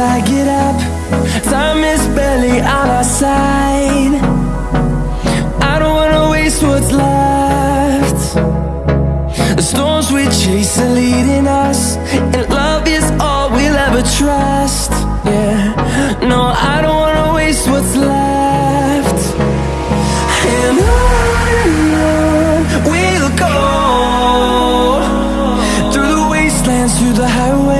I get up. Time is barely on our side. I don't wanna waste what's left. The storms we chase are leading us And love is all we'll ever trust. Yeah, no, I don't wanna waste what's left. And on we'll go. Through the wastelands, through the highway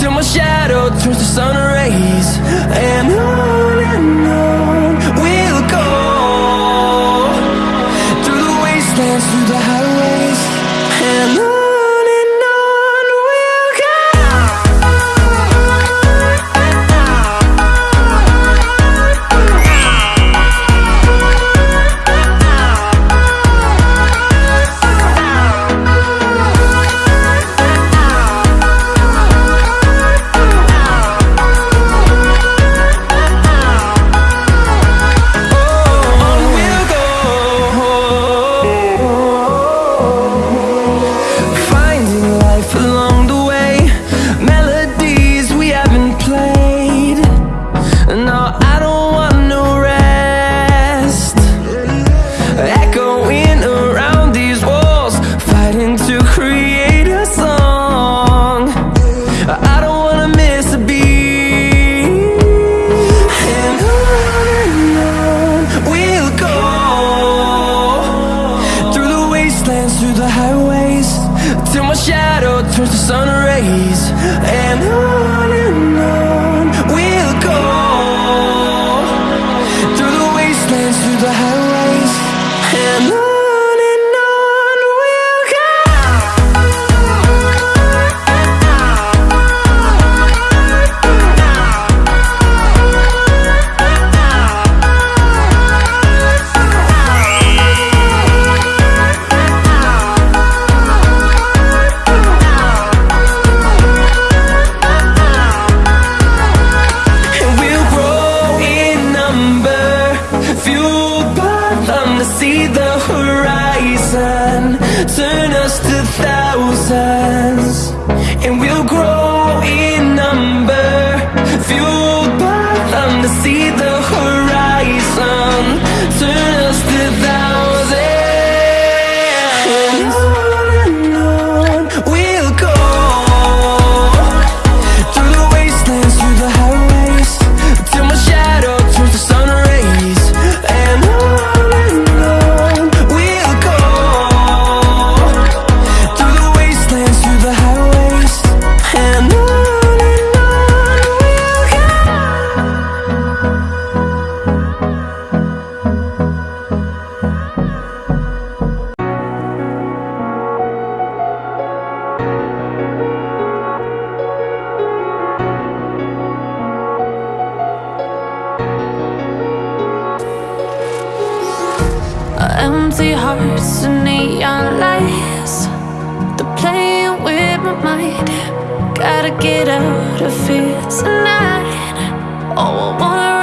Till my shadow turns to sun rays. And I Gotta get out of here tonight. Oh, I wanna.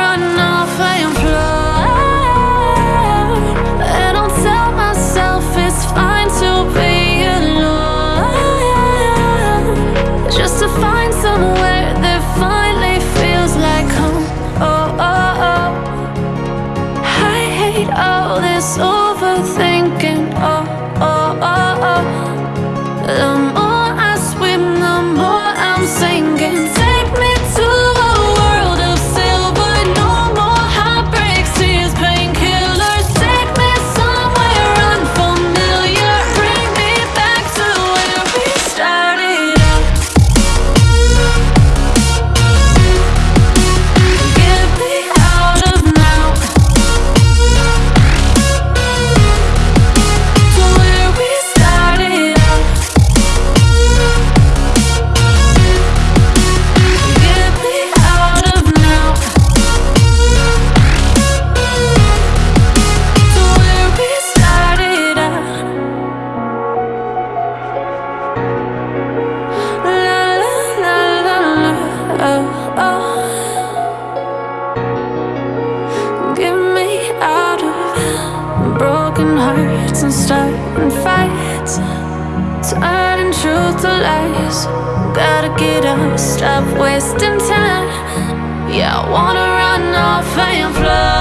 truth to lies. Gotta get up, stop wasting time. Yeah, I wanna run off and fly.